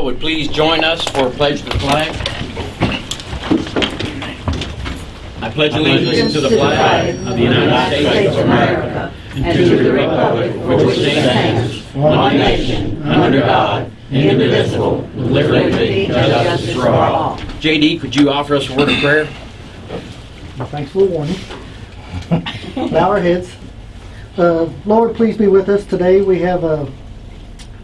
all would please join us for a pledge to the flag. I pledge allegiance to the flag of the United States of America and to the republic for which it stands, one nation, under God, indivisible, with liberty and justice for all. JD, could you offer us a word of prayer? Well, Thanks for the warning. Bow our heads. Uh, Lord, please be with us today. We have a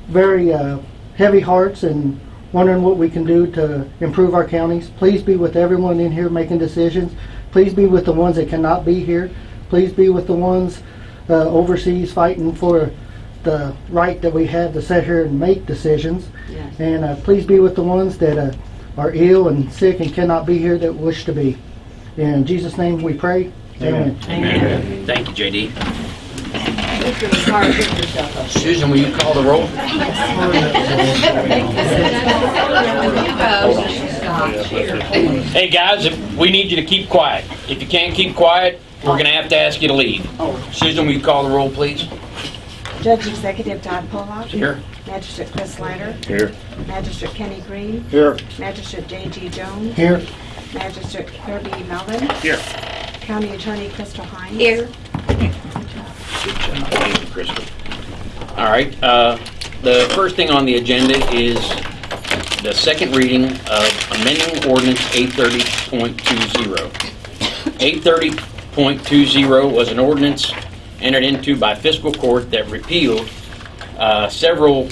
very uh, heavy hearts and wondering what we can do to improve our counties. Please be with everyone in here making decisions. Please be with the ones that cannot be here. Please be with the ones uh, overseas fighting for the right that we have to sit here and make decisions. Yes. And uh, please be with the ones that uh, are ill and sick and cannot be here that wish to be. In Jesus' name we pray. Amen. Amen. Thank you, JD. Mr. Carr, get yourself up. Susan, will you call the roll? Hey, guys, if- we need you to keep quiet. If you can't keep quiet, we're gonna have to ask you to leave. Susan, will you call the roll, please? Judge Executive Todd Pollock. Here. Magistrate Chris Snyder. Here. Magistrate Kenny Green. Here. Magistrate J.D. Jones. Here. Magistrate Kirby Melvin. Here. County Attorney Crystal Hines. Here. Thank you, Crystal. All right, uh, the first thing on the agenda is the second reading of amending ordinance 830.20. 830.20 was an ordinance entered into by fiscal court that repealed uh, several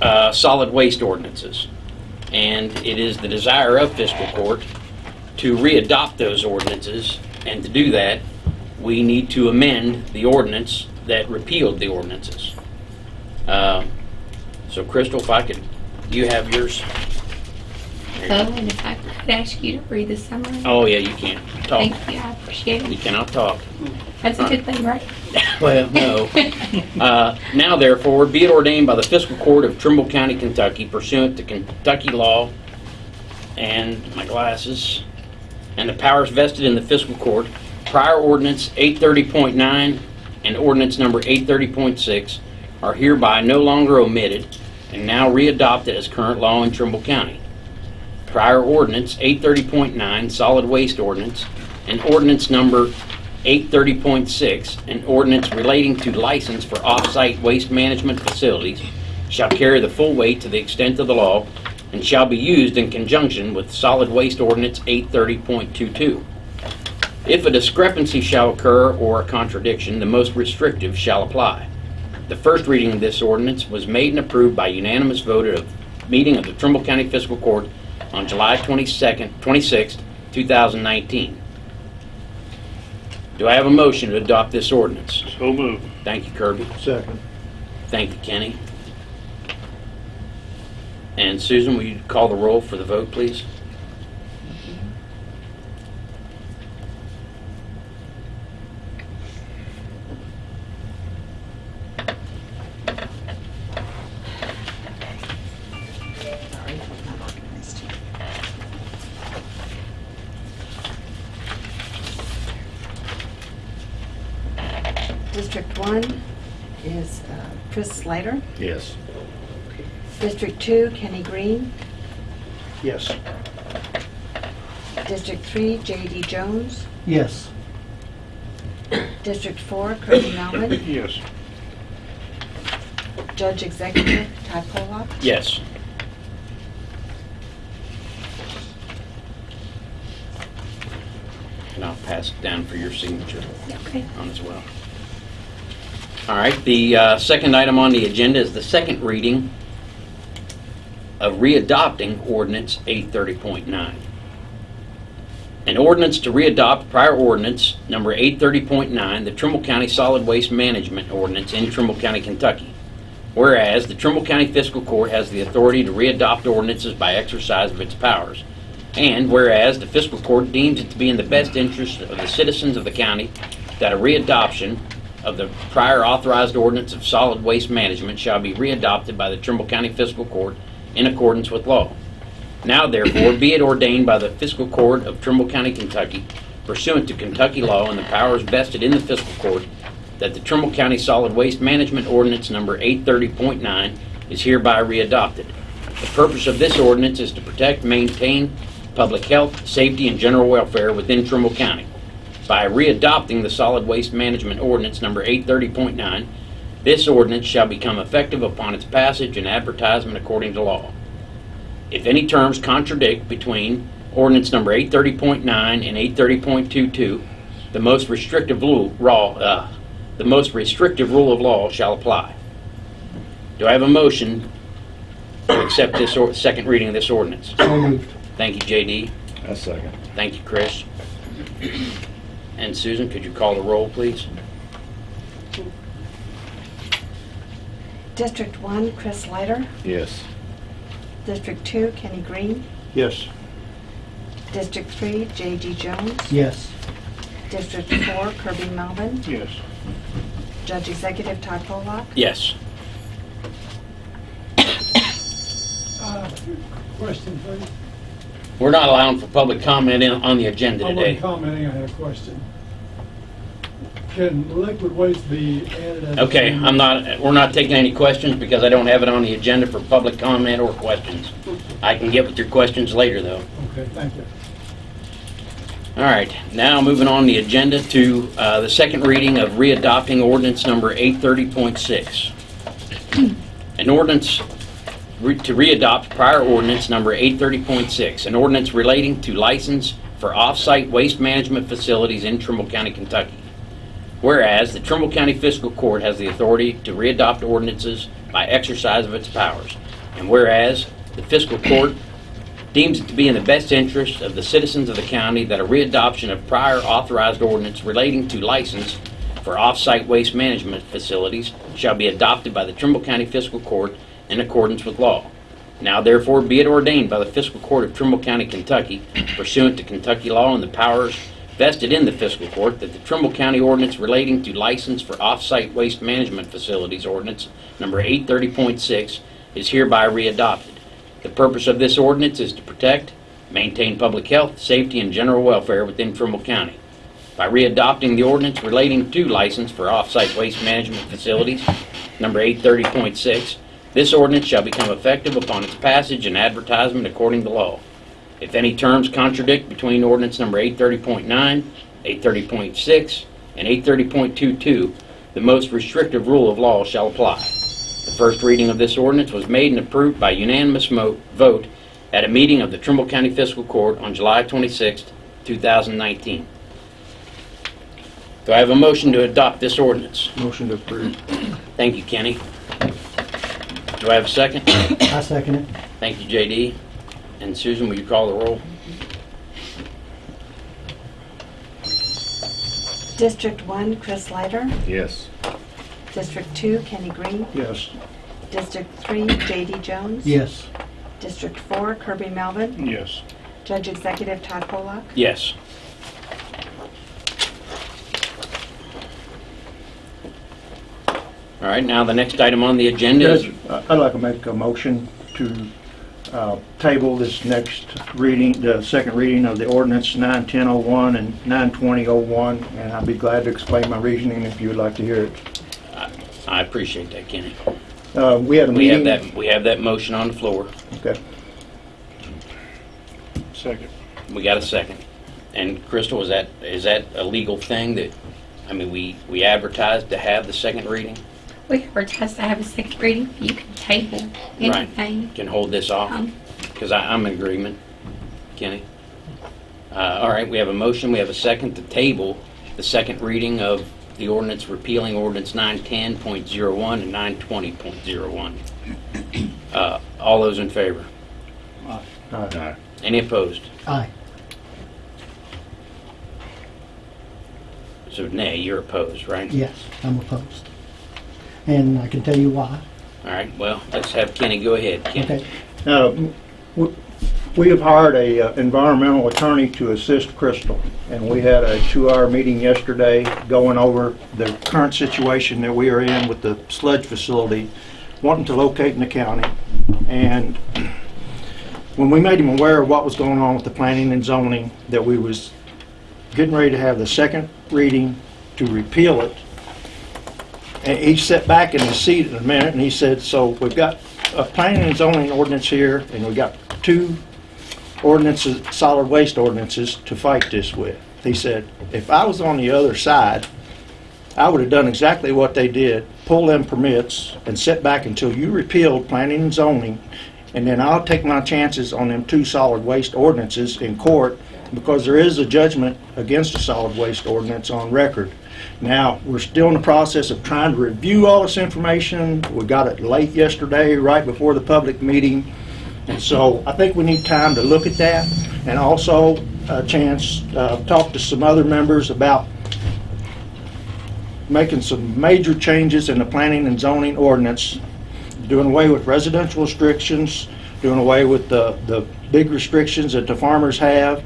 uh, solid waste ordinances. And it is the desire of fiscal court to readopt those ordinances, and to do that, we need to amend the ordinance that repealed the ordinances. Uh, So Crystal, if I could, you have yours? There you Oh, and if I could ask you to read the summary? Oh, yeah, you can't talk. Thank you, I appreciate You it. cannot talk. That's a good thing, right? Well, no. Uh, Now therefore, be it ordained by the fiscal court of Trimble County, Kentucky pursuant to Kentucky law and my glasses, and the powers vested in the fiscal court, prior ordinance 830.9 and ordinance number 830.6 are hereby no longer omitted and now readopted as current law in Trimble County. Prior ordinance 830.9 solid waste ordinance and ordinance number 830.6, an ordinance relating to license for off-site waste management facilities, shall carry the full weight to the extent of the law and shall be used in conjunction with solid waste ordinance 830.22. If a discrepancy shall occur or a contradiction, the most restrictive shall apply. The first reading of this ordinance was made and approved by unanimous vote at a meeting of the Trimble County Fiscal Court on July 22nd, 26th, 2019. Do I have a motion to adopt this ordinance? So moved. Thank you, Kirby. Second. Thank you, Kenny. And Susan, will you call the roll for the vote, please? Slater. Yes. District two, Kenny Green. Yes. District three, J.D. Jones. Yes. District four, Kirby Melvin. Yes. Judge Executive Todd Pollock. Yes. And I'll pass it down for your signature Okay. on as well. All right, the uh, second item on the agenda is the second reading of readopting ordinance 830.9. An ordinance to readopt prior ordinance number 830.9, the Trimble County Solid Waste Management Ordinance in Trimble County, Kentucky. Whereas the Trimble County Fiscal Court has the authority to readopt ordinances by exercise of its powers. And whereas the fiscal court deems it to be in the best interest of the citizens of the county that a readoption of the prior authorized ordinance of solid waste management shall be readopted by the Trimble County Fiscal Court in accordance with law. Now therefore be it ordained by the fiscal court of Trimble County, Kentucky, pursuant to Kentucky law and the powers vested in the fiscal court, that the Trimble County Solid Waste Management Ordinance Number 830.9 is hereby readopted. The purpose of this ordinance is to protect, maintain public health, safety, and general welfare within Trimble County. By readopting the solid waste management ordinance number 830.9, this ordinance shall become effective upon its passage and advertisement according to law. If any terms contradict between ordinance number 830.9 and 830.22, the most restrictive rule, raw, uh, the most restrictive rule of law shall apply. Do I have a motion to accept this or, second reading of this ordinance? So moved. Thank you, JD. A second. Thank you, Chris. And Susan, could you call the roll, please? District 1, Chris Leiter. Yes. District 2, Kenny Green. Yes. District 3, J.D. Jones. Yes. District 4, Kirby Melvin. Yes. Judge Executive Todd Pollock. Yes. Uh, Question, please. We're not allowing for public comment in, on the agenda I wasn't commenting, I had a question. Can liquid waste be added as? Okay, I'm not, we're not taking any questions because I don't have it on the agenda for public comment or questions. I can get with your questions later, though. Okay, thank you. All right, now moving on the agenda to uh, the second reading of readopting ordinance number 830.6. An ordinance re- to readopt prior ordinance number 830.6, an ordinance relating to license for off-site waste management facilities in Trimble County, Kentucky. Whereas the Trimble County Fiscal Court has the authority to readopt ordinances by exercise of its powers. And whereas the Fiscal Court deems it to be in the best interest of the citizens of the county that a readoption of prior authorized ordinance relating to license for off-site waste management facilities shall be adopted by the Trimble County Fiscal Court in accordance with law. Now therefore be it ordained by the Fiscal Court of Trimble County, Kentucky, pursuant to Kentucky law and the powers vested in the Fiscal Court, that the Trimble County ordinance relating to license for off-site waste management facilities ordinance number 830.6 is hereby readopted. The purpose of this ordinance is to protect, maintain public health, safety, and general welfare within Trimble County. By readopting the ordinance relating to license for off-site waste management facilities, number 830.6, this ordinance shall become effective upon its passage and advertisement according to law. If any terms contradict between ordinance number 830.9, 830.6, and 830.22, the most restrictive rule of law shall apply. The first reading of this ordinance was made and approved by unanimous vote at a meeting of the Trimble County Fiscal Court on July 26, 2019. Do I have a motion to adopt this ordinance? Motion to approve. Thank you, Kenny. Do I have a second? I second it. Thank you, JD. And Susan, will you call the roll? District 1, Chris Leiter. Yes. District 2, Kenny Green. Yes. District 3, J.D. Jones. Yes. District 4, Kirby Melvin. Yes. Judge Executive Todd Pollock. Yes. All right, now the next item on the agenda is, Judge, I- I'd like to make a motion to uh, table this next reading, the second reading of the ordinance 91001 and 92001, and I'd be glad to explain my reasoning if you would like to hear it. I appreciate that, Kenny. Uh, We had a We have meeting... that, we have that motion on the floor. Okay. Second. We got a second. And Crystal, is that, is that a legal thing that, I mean, we, we advertised to have the second reading? We advertise to have a second reading. You can table Right. anything. Can hold this off? Um, Because I'm in agreement. Kenny? Uh, All right, we have a motion, we have a second to table the second reading of the ordinance repealing ordinance 910.01 and 920.01. Uh, All those in favor? Uh, Any opposed? Aye. So nay, you're opposed, right? Yes, I'm opposed. And I can tell you why. All right, well, let's have Kenny go ahead. Kenny. Okay. Now, we have hired a uh, environmental attorney to assist Crystal, and we had a two-hour meeting yesterday going over the current situation that we are in with the sludge facility, wanting to locate in the county. And when we made him aware of what was going on with the planning and zoning, that we was getting ready to have the second reading to repeal it, and he sat back in his seat in a minute, and he said, "So we've got a planning and zoning ordinance here, and we've got two ordinances, solid waste ordinances to fight this with. He said, if I was on the other side, I would have done exactly what they did, pull them permits and sit back until you repealed planning and zoning, and then I'll take my chances on them two solid waste ordinances in court, because there is a judgment against a solid waste ordinance on record. Now, we're still in the process of trying to review all this information. We got it late yesterday, right before the public meeting. And so I think we need time to look at that and also a chance, uh, talk to some other members about making some major changes in the planning and zoning ordinance, doing away with residential restrictions, doing away with the, the big restrictions that the farmers have,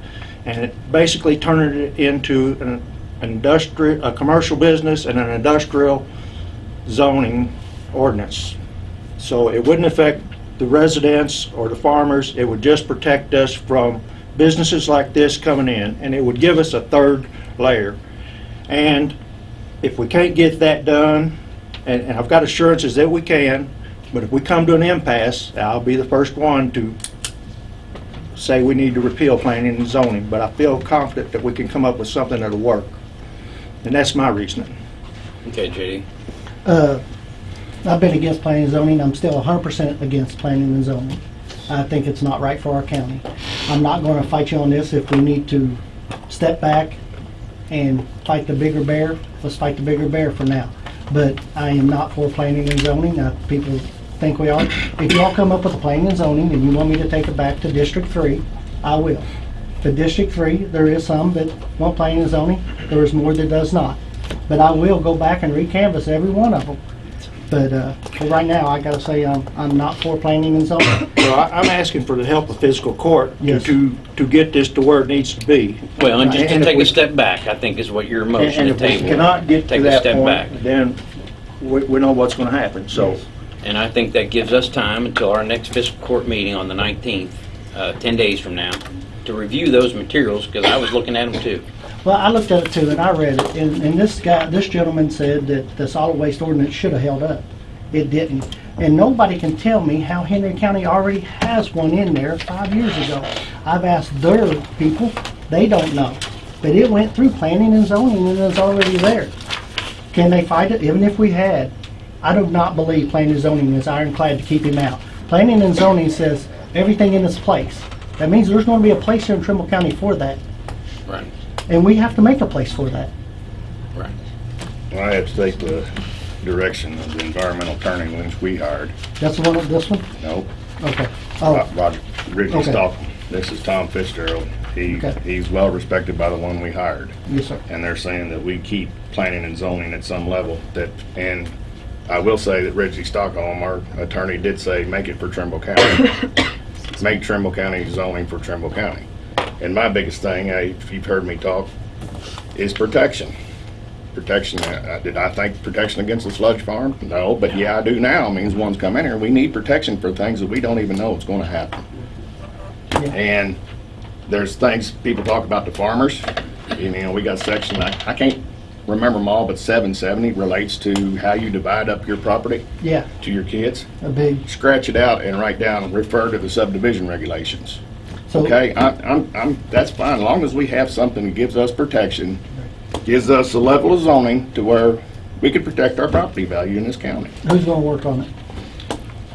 and basically turning it into an industrial, a commercial business and an industrial zoning ordinance. So it wouldn't affect the residents or the farmers, it would just protect us from businesses like this coming in, and it would give us a third layer. And if we can't get that done, and, and I've got assurances that we can, but if we come to an impasse, I'll be the first one to say we need to repeal planning and zoning, but I feel confident that we can come up with something that'll work. And that's my reasoning. Okay, JD. Uh, I've been against planning and zoning, I'm still hundred percent against planning and zoning. I think it's not right for our county. I'm not gonna fight you on this, if we need to step back and fight the bigger bear, let's fight the bigger bear for now. But I am not for planning and zoning, uh, people think we are. If y'all come up with a planning and zoning and you want me to take it back to District Three, I will. For District Three, there is some that want planning and zoning, there is more that does not. But I will go back and recanvass every one of them. But, uh, for right now, I gotta say, I'm, I'm not for planning and zoning. So I, I'm asking for the help of fiscal court to, Yes. to, to get this to where it needs to be. Well, and just And to if take we- a step back, I think is what your And motion and to if we table. cannot get to Take a that step back. point, then we, we know what's gonna happen, so. And I think that gives us time until our next fiscal court meeting on the 19th, uh, 10 days from now, to review those materials, because I was looking at them too. Well, I looked at it too, and I read it, and, and this guy, this gentleman said that the solid waste ordinance should have held up. It didn't. And nobody can tell me how Henry County already has one in there five years ago. I've asked their people, they don't know. But it went through planning and zoning and it's already there. Can they fight it? Even if we had, I do not believe planning and zoning is ironclad to keep him out. Planning and zoning says everything in its place. That means there's gonna be a place here in Trimble County for that, Right, and we have to make a place for that. right. Well, I have to take the direction of the environmental turning which we hired. That's the one, this one? Nope. Okay. Oh, Roger, Ricky Okay. Stockton. This is Tom Fitzgerald. He, Okay. he's well respected by the one we hired. yes, sir. And they're saying that we keep planning and zoning at some level that, and I will say that Reggie Stockholm, our attorney, did say, make it for Trimble County. Make Trimble County zoning for Trimble County. And my biggest thing, I- if you've heard me talk, is protection. Protection, uh, uh, did I think protection against the sludge farm? No, but yeah, I do now. Means one's come in here. We need protection for things that we don't even know what's gonna happen. Yeah. And there's things, people talk about the farmers. You know, we got section, I, I can't remember them all, but seven seventy relates to how you divide up your property Yeah, to your kids. a big, Scratch it out and write down, refer to the subdivision regulations. So, Okay, I, I'm, I'm, that's fine, as long as we have something that gives us protection, gives us a level of zoning to where we can protect our property value in this county. who's gonna work on it?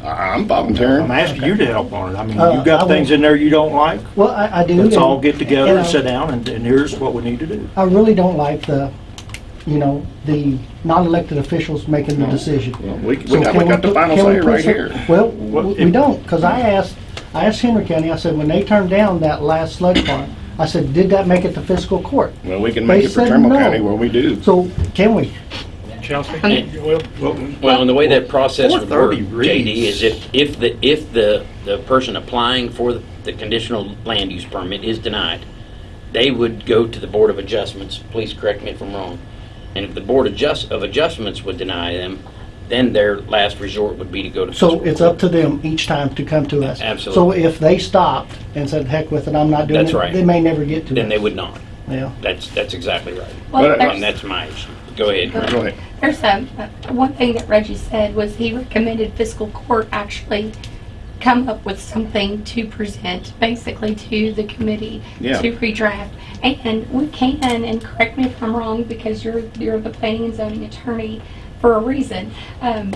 I- I'm volunteering. I'm asking you to help on it. I mean, Uh, you've I got will- things in there you don't like. Well, I, I do. Let's and- all get together and and I- sit down and, and here's what we need to do. I really don't like the, you know, the non-elected officials making the decision. Well, We, we So got, can we got the put- final can we say put right some- here. Well, What- we we don't, because I asked, I asked Henry County, I said, when they turned down that last sludge farm, I said, did that make it to fiscal court? Well, we can make They it for said Trimble no. County where we do. So, can we? Well, and the way that process would work, 430 reads. JD, is if, if the, if the, the person applying for the- the conditional land use permit is denied, they would go to the Board of Adjustments, please correct me if I'm wrong. And if the Board adjust, of Adjustments would deny them, then their last resort would be to go to So it's up to them each time to come to us. Absolutely. So if they stopped and said, heck with it, I'm not doing it. Right. They may never get to us. Then they would not. Yeah. That's, that's exactly right. Well, But, there's- that's my issue. Go ahead. Go ahead. There's um, uh, one thing that Reggie said was he recommended fiscal court actually come up with something to present basically to the committee Yeah. to redraft. And we can, and correct me if I'm wrong, because you're, you're the planning and zoning attorney for a reason. Um,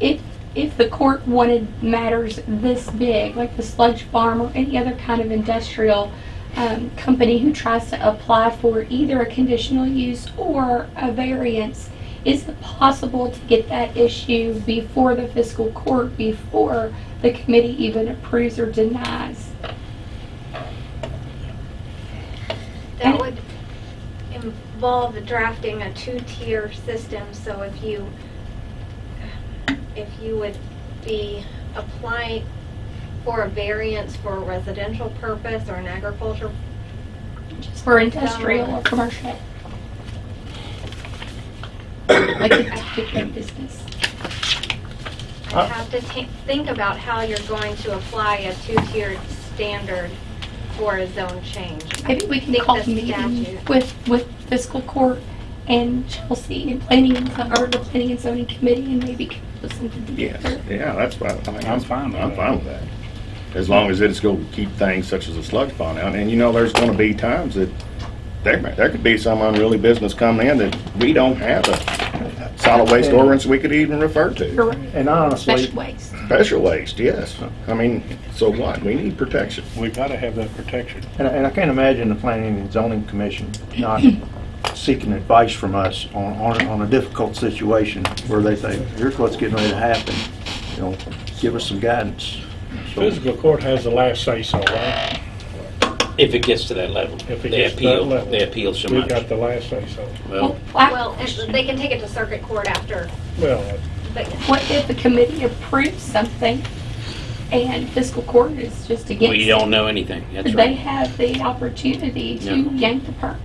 if, if the court wanted matters this big, like the sludge farm or any other kind of industrial um, company who tries to apply for either a conditional use or a variance, is it possible to get that issue before the fiscal court, before the committee even approves or denies? That would involve drafting a two-tier system, so if you, if you would be applying for a variance for a residential purpose or an agriculture, Just for industrial or commercial? Like a particular business? I'd have to think about how you're going to apply a two-tiered standard for a zone change. Maybe we can call the meeting statute- with, with fiscal court and Chelsea and planning, and or the planning and zoning committee and maybe come up with something Yes, together. yeah, that's fine. I think I'm fine with I'm that. fine with that. As long as it's going to keep things such as a sludge pond out. And you know, there's going to be times that there, there could be some unruly business coming in that we don't have a solid waste uh, ordinance we could even refer to. You're right. And honestly, Special waste. Special waste, yes. I mean, so what? We need protection. We've gotta have that protection. and I- and I can't imagine the Planning and Zoning Commission not seeking advice from us on, on, on a difficult situation where they think, here's what's getting ready to happen. You know, give us some guidance. So- Fiscal court has the last say-so, right? If it gets to that level. If it They gets to that appeal, level. they appeal so We've much. got the last say-so. Well, I- Well, and they can take it to circuit court after, Well, but What if the committee approves something and fiscal court is just against it? we don't know anything. That's They right. have the opportunity to Yeah. yank the permit.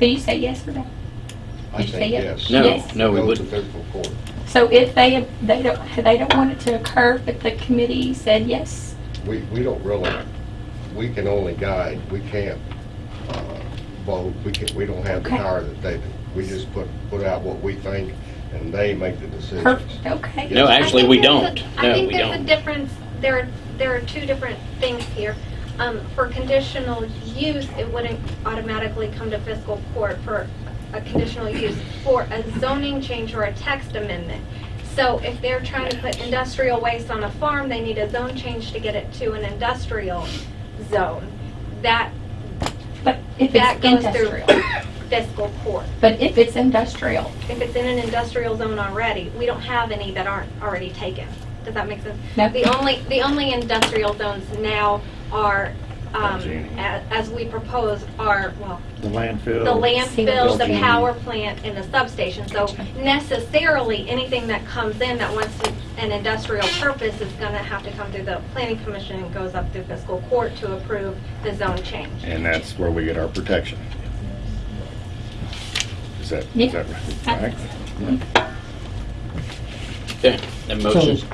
Did you say yes or no? I Did you say think yes? yes. No, Yes. no, we Go to wouldn't. fiscal court. So if they, they don't, they don't want it to occur, but the committee said yes, We, we don't really, we can only guide, we can't, uh, vote, we can, we don't have the Okay. power that they do. We just put, put out what we think, and they make the decisions. perfect, okay. No, I actually, think we there's a- don't. I No, think we there's a don't. difference, there, are- there are two different things here. Um, for conditional use, it wouldn't automatically come to fiscal court for a conditional use. For a zoning change or a text amendment. So if they're trying to put industrial waste on a farm, they need a zone change to get it to an industrial zone. That, But if that it's goes through industrial, fiscal court. but if it's industrial, If it's in an industrial zone already, we don't have any that aren't already taken. Does that make sense? No. The only, the only industrial zones now are, um, Genie. as we propose, are, well, The landfill. the landfill, the Genie. power plant, and the substation. So necessarily, anything that comes in that wants to- an industrial purpose is gonna have to come through the planning commission and goes up through fiscal court to approve the zone change. And that's where we get our protection. Is that, Yeah. is that right? Right? Okay, that motion, So,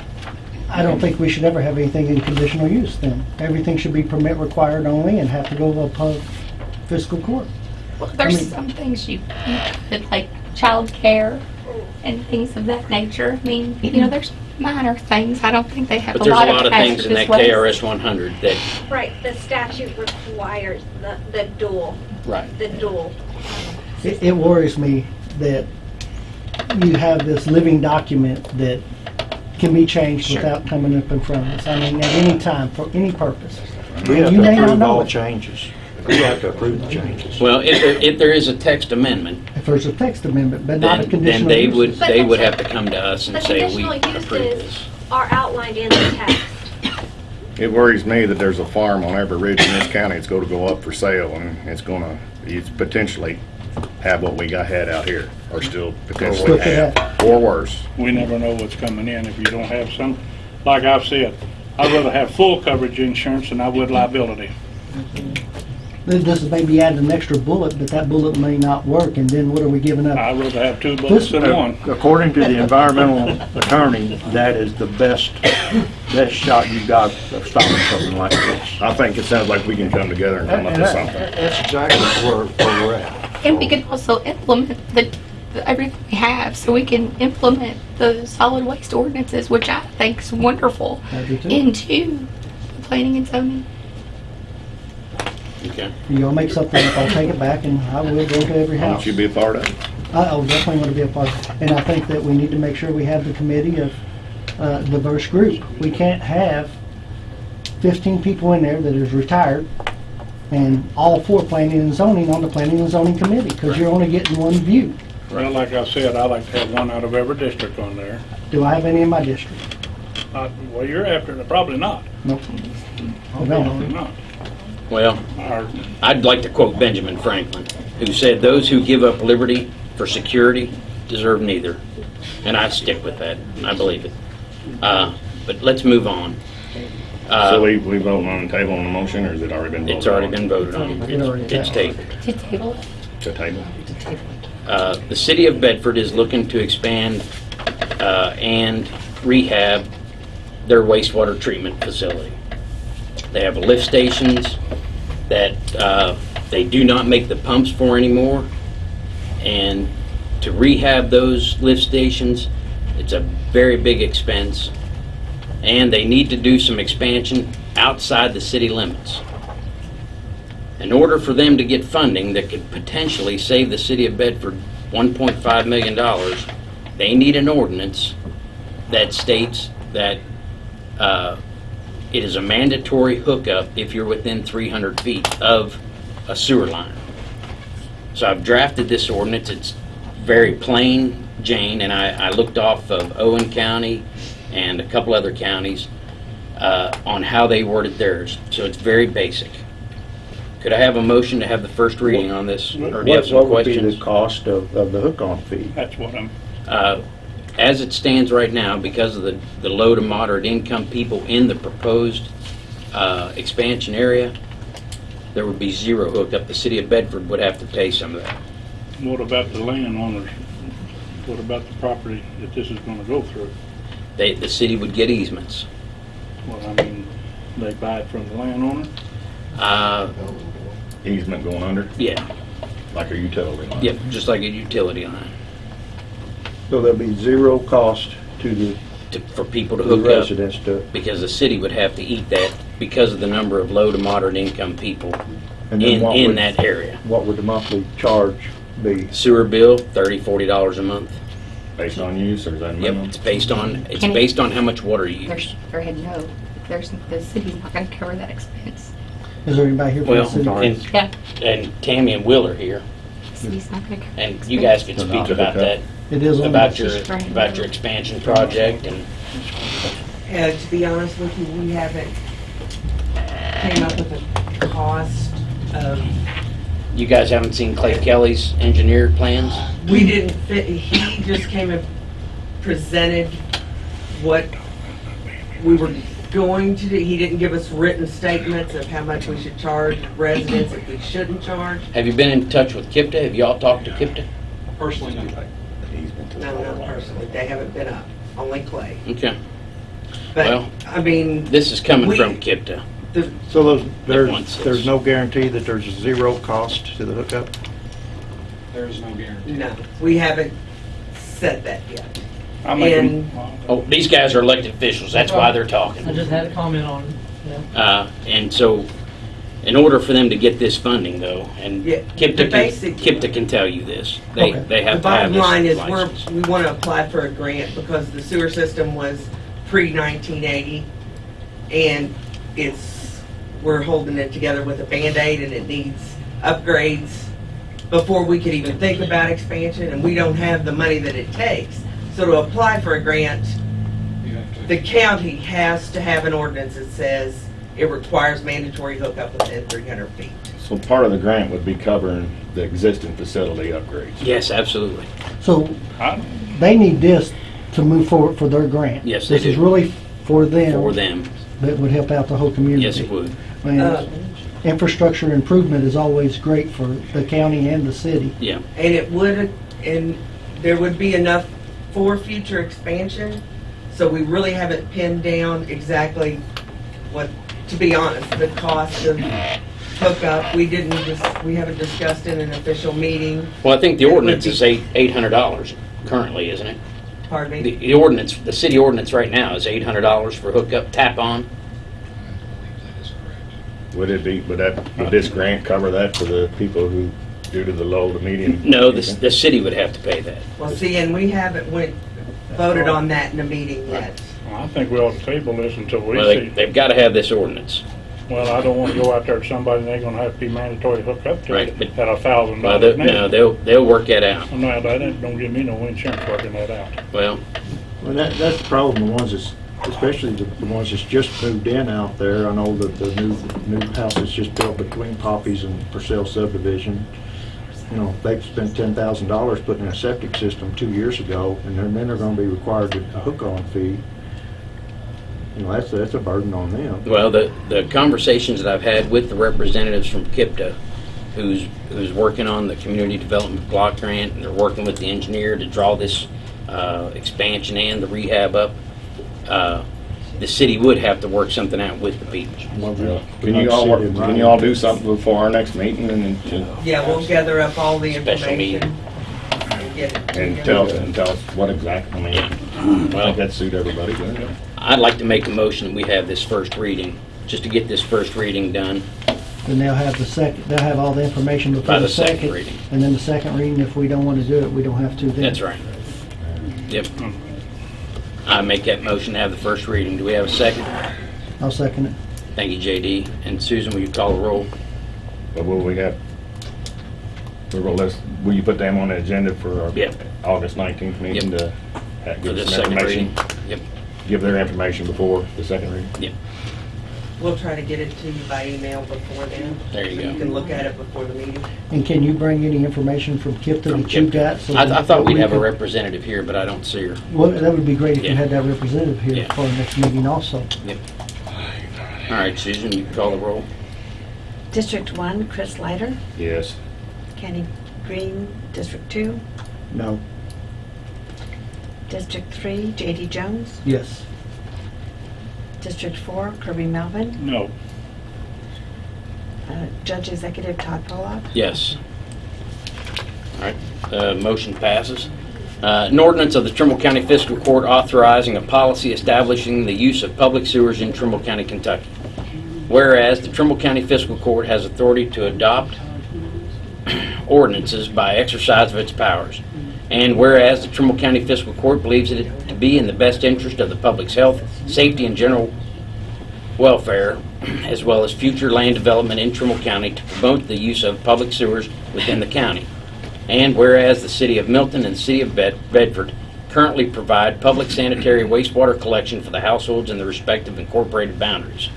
I don't think we should ever have anything in conditional use then. Everything should be permit required only and have to go to above fiscal court. well, there's mean- some things you, you could, like childcare and things of that nature. I mean, you know, there's minor things. I don't think they have but a there's a lot of lot of things in that hazardous KRS 100 that, Right, the statute requires the, the dual, right. the dual. It, it worries me that you have this living document that can be changed Sure. without coming up in front of us. I mean, at any time, for any purpose. We have You to may not approve know all it. changes. We have to approve the changes. Well, if there, if there is a text amendment, If there's a text amendment, but not a then, then conditional they use. would, But they the would te- have to come to us The and say, we conditional approve uses this. are outlined in the text. It worries me that there's a farm on every ridge in this county it's going to go up for sale, and it's going to, it's potentially have what we got had out here, or still potentially Look at have, or worse. we never know what's coming in if you don't have some, like I've said, I'd rather have full coverage insurance than I would liability. Th- This is maybe adding an extra bullet, but that bullet may not work, and then what are we giving up? I'd rather have two bullets than one. According to the environmental attorney, that is the best, best shot you've got of stopping something like this. I think it sounds like we can come together and come up And with something. That's exactly where, where we're at. And we can also implement the, the- everything we have, so we can implement the solid waste ordinances, which I think is wonderful, I too. into the planning and zoning. Okay. You'll make something up, I'll take it back, and I will go to every Why house. don't you be a part of it? I I definitely want to be a part, and I think that we need to make sure we have the committee of uh, diverse group. We can't have 15 people in there that is retired and all four planning and zoning on the planning and zoning committee, because you're only getting one view. Well, like I said, I like to have one out of every district on there. Do I have any in my district? Uh, Well, you're after it, probably not. Nope. I Probably don't. not. Well, Or, I'd like to quote Benjamin Franklin, who said, "Those who give up liberty for security deserve neither." And I stick with that. I believe it. Uh, But let's move on. Uh, So we, we voting on the table on the motion, or has it already been voted on? It's already been voted on. It already It's tabled. To table it. To table? To table it. Uh, The city of Bedford is looking to expand uh, and rehab their wastewater treatment facility. They have lift stations that uh, they do not make the pumps for anymore. And to rehab those lift stations, it's a very big expense. And they need to do some expansion outside the city limits. In order for them to get funding that could potentially save the city of Bedford $1.5 million, they need an ordinance that states that uh, it is a mandatory hookup if you're within 300 feet of a sewer line. So I've drafted this ordinance. It's very plain Jane, and I, I looked off of Owen County and a couple other counties uh, on how they worded theirs. So it's very basic. Could I have a motion to have the first reading on this? Or do you have What, some what would be questions? the cost of, of the hook-on fee? that's what I'm, Uh, As it stands right now, because of the, the low to moderate income people in the proposed uh, expansion area, there would be zero hookup. The city of Bedford would have to pay some of that. what about the landowners? What about the property that this is gonna go through? They, the city would get easements. Well, I mean, they buy it from the landowner? Uh, Easement going under, Yeah, like a utility line? yep, just like a utility line, So there'll be zero cost to the to- for people to to the hook up. residents to, Because the city would have to eat that because of the number of low to moderate income people and then in, what in would, that area. what would the monthly charge be? Sewer bill, thirty, forty dollars a month. Based on use, or is that Yep, it's based on, it's Can it- based on how much water you use. There's, go ahead, no. There's, the city's not gonna cover that expense. Is there anybody here from the Well, city? and, Yeah, and Tammy and Will are here, city's not gonna cover that and you guys could So speak about to that, It is on about your, right. about your expansion project and, Uh, to be honest with you, we haven't came up with a cost of, you guys haven't seen Clay Kelly's engineered plans? We didn't fit, he just came and presented what we were going to do. He didn't give us written statements of how much we should charge residents, if we shouldn't charge. Have you been in touch with KIPDA? Have y'all talked to KIPDA? Personally, Easement to the No, not personally, they haven't been up, only Clay. Okay, But, Well- I mean, this is coming We- from KIPDA. the, So those, there's, wants there's no guarantee that there's zero cost to the hookup? No, guarantee. No, we haven't said that yet. I make a- And- Oh, these guys are elected officials, that's why they're talking. I just had a comment on it. Uh, and so, in order for them to get this funding though, and Yeah, KIPDA the can, basic- KIPDA can tell you this, they, Okay. they The have to have bottom this line is, we're, license. we want to apply for a grant because the sewer system was pre-1980, and it's, we're holding it together with a Band-Aid, and it needs upgrades before we could even think about expansion, and we don't have the money that it takes. So to apply for a grant, the county has to have an ordinance that says it requires mandatory hookup within 300 feet. So part of the grant would be covering the existing facility upgrades. Yes, absolutely. So I- they need this to move forward for their grant. Yes, they This is do. really for them. For them, That would help out the whole community. yes, it would. And Uh, infrastructure improvement is always great for the county and the city. Yeah, And it would, and there would be enough for future expansion, so we really haven't pinned down exactly what, to be honest, the cost of hookup. We didn't, dis- we haven't discussed in an official meeting, well, I think the It ordinance is eight, eight hundred dollars currently, isn't it? pardon The, me. the ordinance, the city ordinance right now is eight hundred dollars for hookup, tap on. Would it be, would that, would this grant cover that for the people who, due to the low to medium? No, the, the city would have to pay that. Well, see, and we haven't went, voted on that in a meeting yet. Well, I think we ought to table this until we Well, they, see. they've gotta have this ordinance. Well, I don't wanna go out there to somebody and they're gonna have to be mandatory hooked up to Right, it but- at a thousand Well, dollars they, no, now. they'll, they'll work that out. No, that ain't- don't give me no insurance working that out. Well, Well, that, that's the problem, the ones that's, especially the, the ones that's just moved in out there. I know that the new, new house that's just built between Poppies and Purcell subdivision. You know, they've spent ten thousand dollars putting in a septic system two years ago, and then, they're gonna be required to a hook-on fee. You know, that's, that's a burden on them. Well, the, the conversations that I've had with the representatives from KIPDA, who's, who's working on the community development block grant, and they're working with the engineer to draw this, uh, expansion and the rehab up, uh, the city would have to work something out with the people. Can you all, work- can you all do something before our next meeting and, and Yeah, we'll gather up all the Special meeting. information. and get it and together. tell, and tell us what exactly, I mean, I think Well, that'd suit everybody, wouldn't it? I'd like to make a motion that we have this first reading, just to get this first reading done. Then they'll have the second, they'll have all the information By before the the second second. reading. And then the second reading, if we don't want to do it, we don't have to then. That's right. Yep. I make that motion to have the first reading. Do we have a second? I'll second it. Thank you, JD. And Susan, will you call the roll? But will we have, we're gonna list, will you put them on the agenda for our Yep. August nineteenth meeting to ha- For give the us some second information? reading? Yep. Give their information before the second reading? We'll try to get it to you by email before then. There you so go. You can look at it before the meeting. And can you bring any information from KIPDA From that you KIPDA. got? so I, I that thought we'd we have a could- representative here, but I don't see her. Well, that would be great if you Yeah. had that representative here Yeah. for our next meeting also. All right, Susan, you can call the roll. District 1, Chris Leiter. Yes. Kenny Green, District 2. No. District 3, JD Jones. Yes. District 4, Kirby Melvin. No, Uh, Judge Executive Todd Pollock. Yes. All right, uh, motion passes. Uh, An ordinance of the Trimble County Fiscal Court authorizing a policy establishing the use of public sewers in Trimble County, Kentucky. Whereas the Trimble County Fiscal Court has authority to adopt ordinances by exercise of its powers. And whereas the Trimble County Fiscal Court believes it to be in the best interest of the public's health, safety, and general welfare, as well as future land development in Trimble County to promote the use of public sewers within the county. And whereas the city of Milton and city of Bed- Bedford currently provide public sanitary wastewater collection for the households in the respective incorporated boundaries.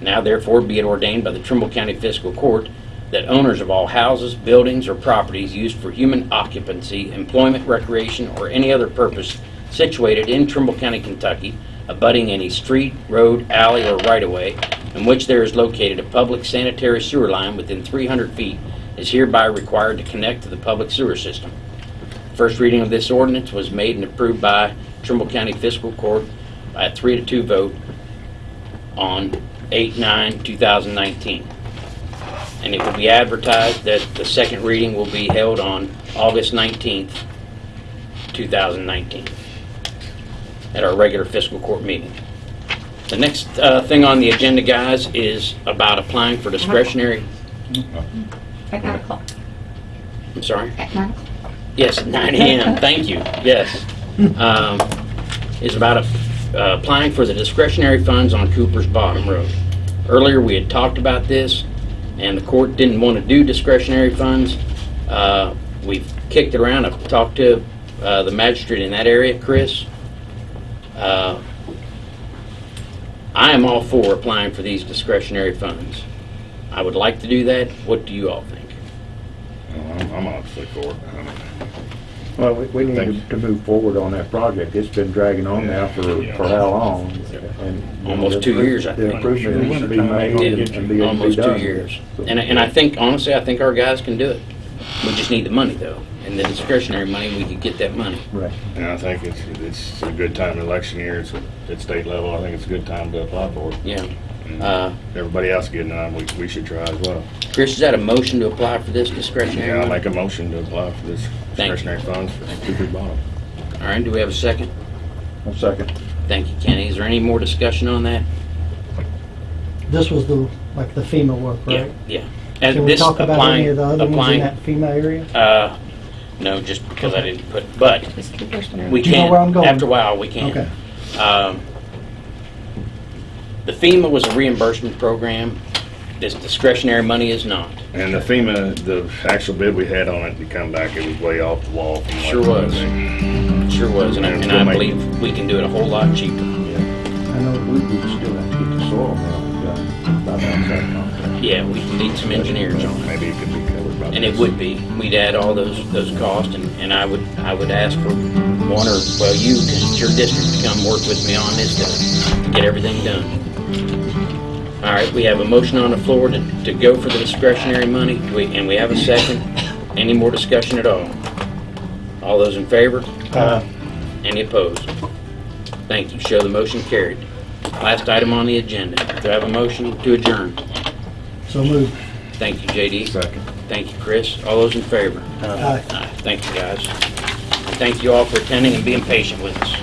Now therefore be it ordained by the Trimble County Fiscal Court that owners of all houses, buildings, or properties used for human occupancy, employment, recreation, or any other purpose situated in Trimble County, Kentucky, abutting any street, road, alley, or right-of-way in which there is located a public sanitary sewer line within 300 feet is hereby required to connect to the public sewer system. First reading of this ordinance was made and approved by Trimble County Fiscal Court by a 3 to 2 vote on 8/9/2019. And it will be advertised that the second reading will be held on August 19th, 2019, at our regular fiscal court meeting. The next uh, thing on the agenda, guys, is about applying for discretionary, At nine o'clock. I'm sorry? At nine o'clock. Yes, at 9 AM, thank you, yes. Um, Is about a- uh, applying for the discretionary funds on Cooper's Bottom Road. Earlier, we had talked about this, and the court didn't want to do discretionary funds. Uh, We've kicked it around, I've talked to uh, the magistrate in that area, Chris. Uh, I am all for applying for these discretionary funds. I would like to do that, what do you all think? I'm, I'm for it. Well, we, we need Thank you. to, to move forward on that project. It's been dragging on now for, for how long? And Almost two years, I The think. improvement needs to be made and and be, and be Almost two done. years. So- And, and I think, honestly, I think our guys can do it. We just need the money though. And the discretionary money, we could get that money. Right. And I think it's, it's a good time, in election year, it's at state level, I think it's a good time to apply for it. Yeah. And Uh, Everybody else getting on, we, we should try as well. Chris, is that a motion to apply for this discretionary Yeah, I'll money? make a motion to apply for this Thank you. discretionary funds for Cooper Bottom. All right, do we have a second? One second. Thank you, Kenny. Is there any more discussion on that? This was the, like the FEMA work, right? Yeah, yeah. And Can we this talk about any of the other ones in applying, that FEMA area? uh, no, just because I didn't put, but Just Cooper's been we Do you know can, where I'm going? after a while, we can. Okay. Um, The FEMA was a reimbursement program. This discretionary money is not. And the FEMA, the actual bid we had on it, to come back, it was way off the wall. from what Sure it was. Sure was, and I, and I believe we can do it a whole lot cheaper. I know we, we still have to get the soil mill done by that contract. Yeah, we need some engineers on it. Maybe it could be covered by. And it this. would be, we'd add all those, those costs, and, and I would, I would ask for one or, well, you, because it's your district, to come work with me on this to, to get everything done. All right, we have a motion on the floor to, to go for the discretionary money, we, and we have a second. Any more discussion at all? All those in favor? Uh, Any opposed? Thank you, show the motion carried. Last item on the agenda, do I have a motion to adjourn? So moved. Thank you, JD. Second. Thank you, Chris. All those in favor? Aye. Aye. Thank you, guys. Thank you all for attending and being patient with us.